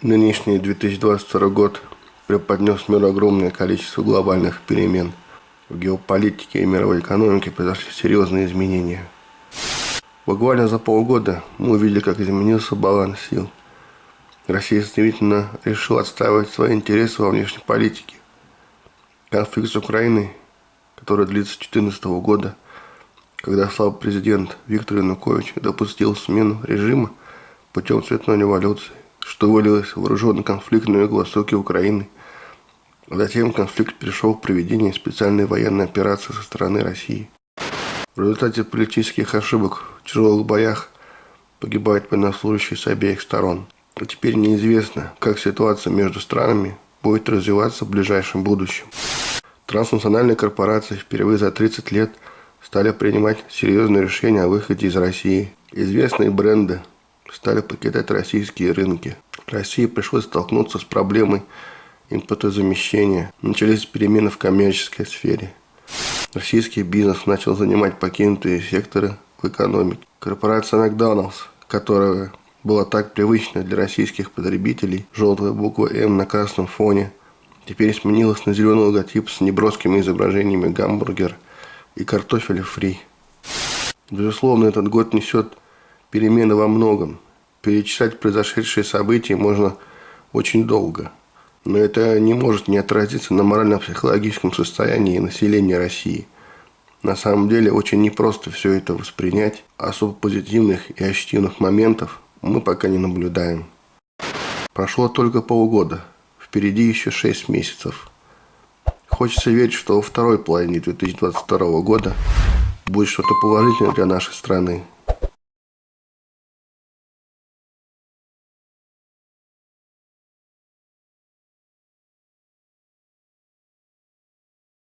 Нынешний 2022 год преподнес миру огромное количество глобальных перемен. В геополитике и мировой экономике произошли серьезные изменения. Буквально за полгода мы увидели, как изменился баланс сил. Россия стремительно решила отстаивать свои интересы во внешней политике. Конфликт с Украиной, который длится с 2014 года, когда слабый президент Виктор Янукович допустил смену режима путем цветной революции, что вылилось в вооруженный конфликт на юго-востоке Украины. Затем конфликт перешел к проведению специальной военной операции со стороны России. В результате политических ошибок в тяжелых боях погибают военнослужащие с обеих сторон. А теперь неизвестно, как ситуация между странами будет развиваться в ближайшем будущем. Транснациональные корпорации впервые за 30 лет стали принимать серьезные решения о выходе из России. Известные бренды стали покидать российские рынки. России пришлось столкнуться с проблемой импортозамещения. Начались перемены в коммерческой сфере. Российский бизнес начал занимать покинутые секторы в экономике. Корпорация Макдоналдс, которая была так привычна для российских потребителей, желтая буква М на красном фоне, теперь сменилась на зеленый логотип с неброскими изображениями гамбургер и картофеля фри. Безусловно, этот год несет перемены во многом. Перечислять произошедшие события можно очень долго. Но это не может не отразиться на морально-психологическом состоянии населения России. На самом деле очень непросто все это воспринять. Особо позитивных и ощутимых моментов мы пока не наблюдаем. Прошло только полгода. Впереди еще 6 месяцев. Хочется верить, что во второй половине 2022 года будет что-то положительное для нашей страны.